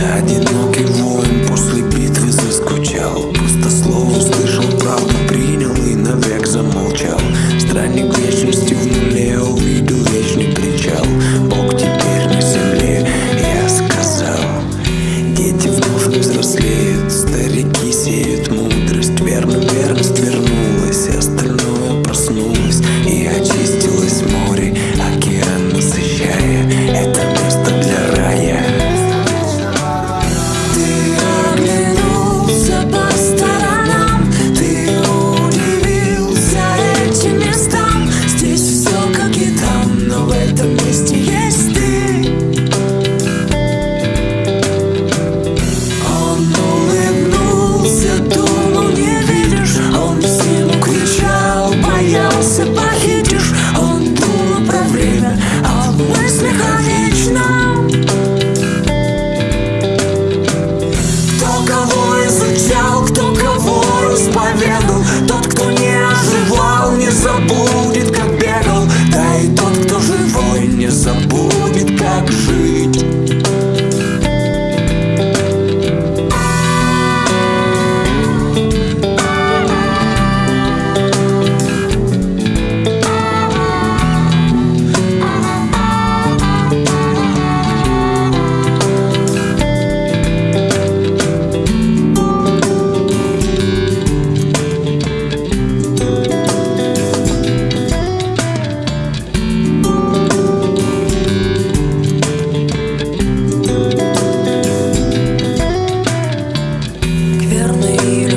один К